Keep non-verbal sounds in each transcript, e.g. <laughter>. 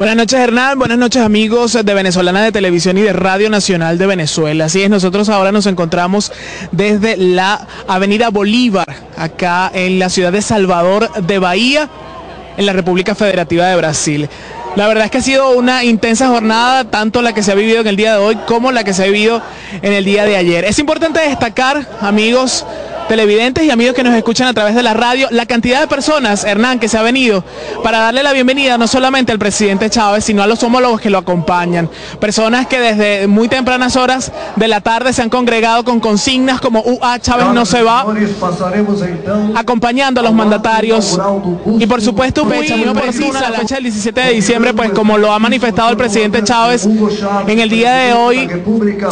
Buenas noches Hernán, buenas noches amigos de Venezolana de Televisión y de Radio Nacional de Venezuela. Así es, nosotros ahora nos encontramos desde la Avenida Bolívar, acá en la ciudad de Salvador de Bahía, en la República Federativa de Brasil. La verdad es que ha sido una intensa jornada, tanto la que se ha vivido en el día de hoy como la que se ha vivido en el día de ayer. Es importante destacar, amigos, televidentes y amigos que nos escuchan a través de la radio, la cantidad de personas, Hernán, que se ha venido para darle la bienvenida no solamente al presidente Chávez, sino a los homólogos que lo acompañan. Personas que desde muy tempranas horas de la tarde se han congregado con consignas como UA Chávez no se va, acompañando a los mandatarios y por supuesto fecha muy precisa, la fecha del 17 de diciembre, pues como lo ha manifestado el presidente Chávez, en el día de hoy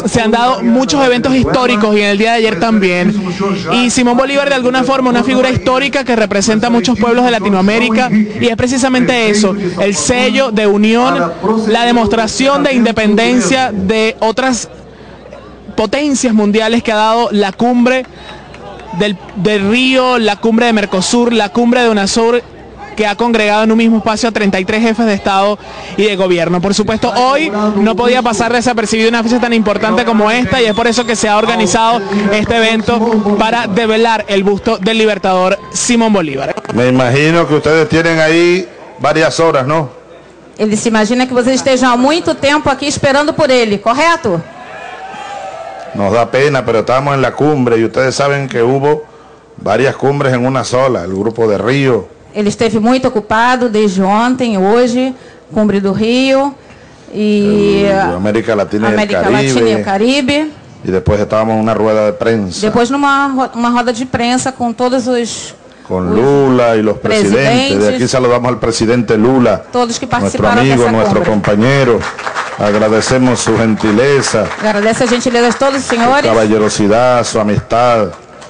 se han dado muchos eventos históricos y en el día de ayer también. Y Simón Bolívar de alguna forma una figura histórica que representa a muchos pueblos de Latinoamérica y es precisamente eso, el sello de unión, la demostración de independencia de otras potencias mundiales que ha dado la cumbre del, del Río, la cumbre de Mercosur, la cumbre de UNASUR que ha congregado en un mismo espacio a 33 jefes de Estado y de gobierno. Por supuesto, hoy no podía pasar desapercibido una fecha tan importante como esta y es por eso que se ha organizado este evento para develar el busto del libertador Simón Bolívar. Me imagino que ustedes tienen ahí varias horas, ¿no? Ele se imagina que vocês estejam há muito tempo aqui esperando por ele, correto? Nos da pena, pero estamos en la cumbre y ustedes saben que hubo varias cumbres en una sola, el grupo de Río, Ele esteve muito ocupado desde ontem, hoje, Cumbre do Rio e América Latina, América y el Caribe, Latina e o Caribe. Y después estábamos en una rueda de prensa Depois numa uma roda de prensa com todos os con Lula y los presidentes. De aquí saludamos al presidente Lula, todos que participaram amigo, dessa nuestro cumbre. compañero. Agradecemos su gentileza, Agradece a gentileza de todos os senhores, caballerosidad, su amistad.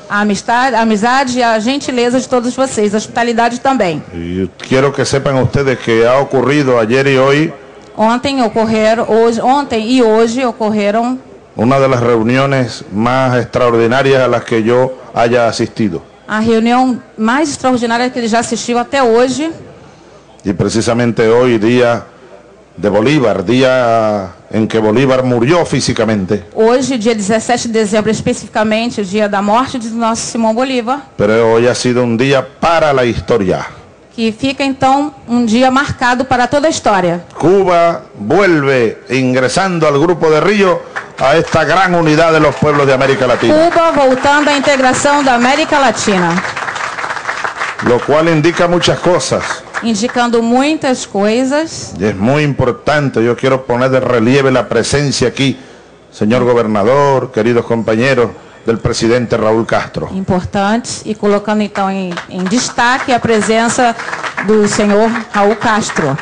A amistade, a amizade e a gentileza de todos vocês, a hospitalidade também. Y quiero que sepan ustedes que ha ocurrido ayer y hoy Ontem ocorreram, hoje, ontem e hoje ocorreram una de las reuniones más extraordinarias a las que yo haya asistido. a reunião mais extraordinária que ele já assistiu até hoje. Y precisamente hoy, día de Bolívar, día en que Bolívar murió físicamente, Hoje, dia 17 de dezembro, especificamente, o dia da morte de nosso Simão Bolívar, pero hoy ha sido un día para la historia. que fica então um dia marcado para toda a história. Cuba vuelve ingresando al grupo de Río a esta gran unidad de los pueblos de América Latina, Cuba voltando à integração da América Latina, lo cual indica muchas cosas. Indicando muitas coisas. Y es muy importante, yo quiero poner de relieve la presencia aquí, señor gobernador, queridos compañeros, del presidente Raúl Castro. importantes e colocando então em, em destaque a presença do senhor Raul Castro.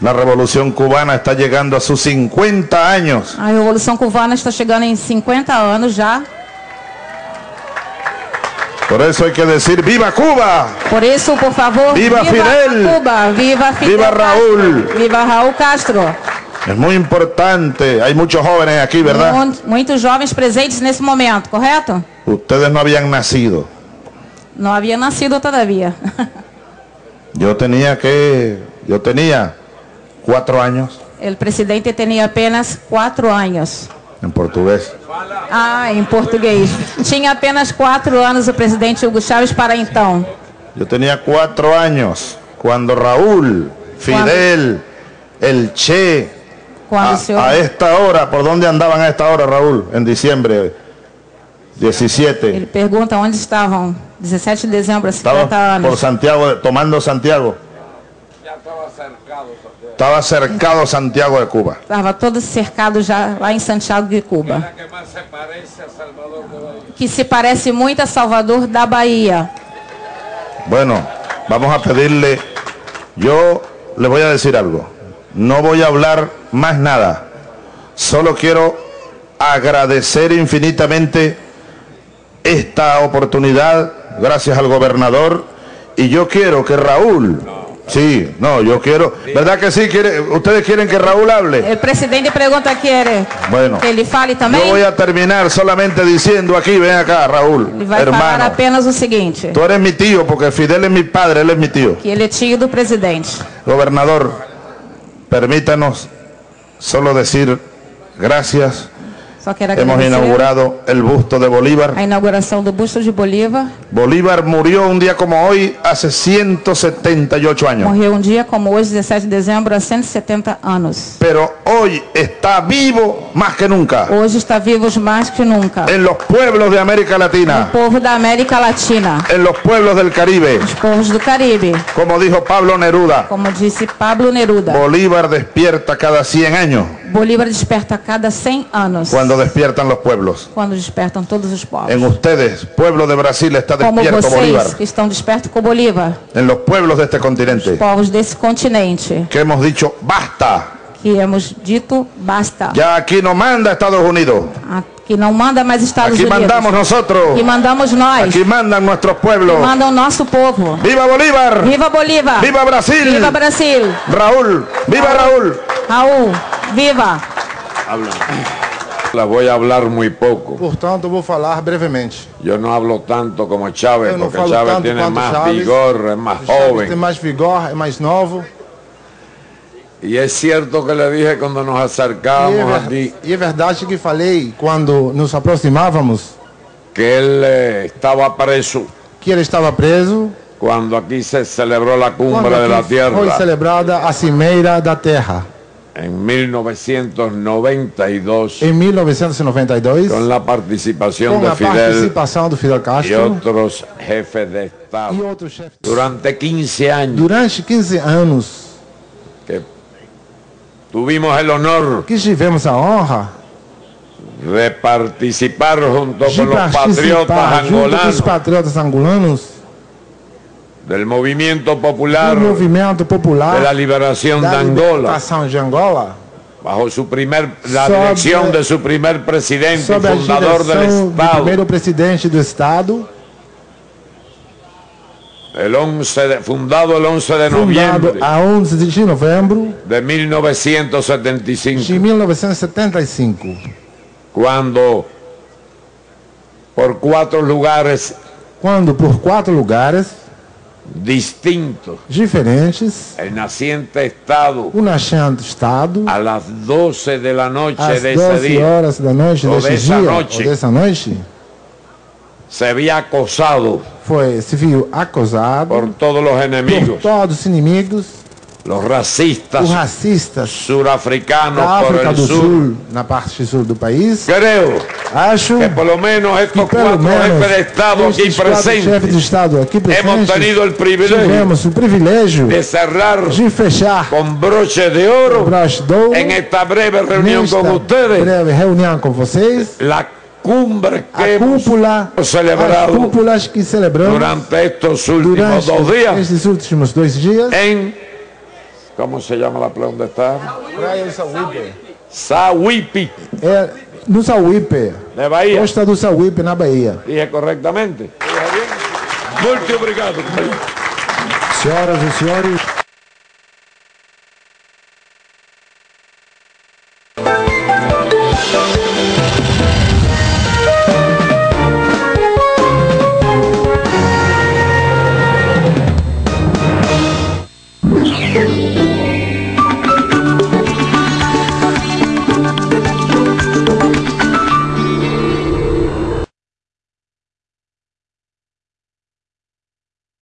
La revolución cubana está llegando a sus 50 años. A Revolução Cubana está chegando em 50 anos já. Por eso hay que decir, ¡Viva Cuba! Por isso, por favor, Viva Fidel! Cuba, viva Fidel Viva Castro, Raúl! viva Raul Castro. Es muy importante, hay muchos jóvenes aquí, ¿verdad? Mu- Muitos jovens presentes nesse momento, correto? Ustedes no habían nacido. Não havia nascido todavia. <laughs> Yo tenía que, yo tenía cuatro años O presidente tinha apenas quatro anos. En portugués. Ah, em português. Tinha apenas quatro anos o presidente Hugo Chávez para então. Yo tenía cuatro años cuando Raúl, Fidel, el Che, Quando a, senhor... a esta hora, ¿por dónde andaban a esta hora, Raúl? En diciembre 17. Ele pergunta onde estavam. 17 de dezembro, há 50 Estaba por anos. Santiago, tomando Santiago. Estaba cercado Santiago de Cuba. Estava todo cercado já lá em Santiago de Cuba. Que se parece muito a Salvador da Bahia. Bueno, vamos a pedirle, yo le voy a decir algo, no voy a hablar más nada, solo quiero agradecer infinitamente esta oportunidad, gracias al gobernador, y yo quiero que Raúl Sí, no, yo quiero. ¿Verdad que sí? ¿Quiere, ¿Ustedes quieren que Raúl hable? El presidente pergunta quiere Bueno. que ele fale Yo também. voy a terminar solamente diciendo aquí, ven acá, Raúl, vai falar hermano. apenas o seguinte: Tú eres mi tío porque Fidel es mi padre, él es mi tío. que ele é tio do presidente. Gobernador, permítanos solo decir gracias. Só quero Hemos inaugurado el busto de Bolívar. a inauguração do busto de Bolívar. Bolívar murió un día como hoy hace 178 años. Morreu um dia como hoje, 17 de dezembro, há 170 anos. Pero hoy está vivo más que nunca Hoje está vivo mais que nunca. en los pueblos de América Latina, povo da América Latina, en los pueblos del Caribe. os povos do Caribe, Como dijo Pablo Neruda, como disse Pablo Neruda. Bolívar despierta cada 100 años Bolívar desperta cada 100 anos. cuando despiertan los pueblos. Quando despertam todos os povos. En ustedes, pueblo de Brasil, está Como despierto Bolívar. vocês que estão despertos com Bolívar, En los pueblos de este continente, povos desse continente, que hemos dicho basta. que hemos dito basta. Ya aquí no manda Estados Unidos. Que não manda mais Estados Aquí Unidos. mandamos nosotros. Que mandamos nós. Aquí mandan nuestros pueblos. Manda o nosso povo. ¡Viva Bolívar! Viva Bolívar! ¡Viva Brasil! Viva Brasil! Raúl, viva Raúl. Raul, viva! La voy a hablar muy poco. Portanto, eu vou falar brevemente. Yo no hablo tanto como Chávez, Eu não porque falo Chávez tanto tiene quanto más Chaves. vigor, es más O Chaves tem joven. mais vigor, é mais novo. Y es cierto que le dije cuando nos E é, acercábamos ver- aquí e é verdade que falei quando nos aproximávamos que él eh, estaba preso que ele estava preso cuando aquí se celebró la quando cumbre de la aqui foi tierra celebrada a Cimeira da Terra en 1992 em 1992 con la participación com de Fidel participação do Fidel y Castro. otros jefes de e Estado. outros chefes. Durante 15 años. Durante 15 anos que tuvimos el honor que tivemos a honra de participar junto de con los patriotas participar junto com os angolanos. patriotas angolanos del movimiento popular do movimento de popular la liberación de Angola de Angola. bajo su primer la Sobre- dirección de su primer presidente fundador del do Estado. primeiro presidente do Estado, el 11 de- fundado el 11 de noviembre a 11 de novembro de de 1975 1975, cuando por cuatro lugares quando por quatro lugares distintos. Diferentes, el naciente Estado o nascente Estado, a las 12 de la noche às de ese 12 día horas da noite ou dessa dia, noite. ou dessa noite, se había acosado foi, se viu acusado por todos los por enemigos, todos os inimigos, los racistas os racistas surafricanos da por el do sur. Sul, na parte sul do país. Creo Acho que por lo menos estos que pelo cuatro menos jefes de Estado aquí esses quatro chefes de presentes Estado aqui hemos presentes tenido el privilegio tivemos o privilégio de cerrar de fechar con broche de oro broche de ouro en esta breve reunión nesta con ustedes breve reunião com vocês la cumbre a que hemos cúpula as celebrado cúpulas que celebramos durante estos últimos durante dos días estes últimos dois dias en ¿cómo se llama la playa donde está? Praia do Sauípe Sahuipi é no Sauípe de Bahía. Costa do Sauípe na Bahia. Dije correctamente. Muito obrigado senhoras e senhores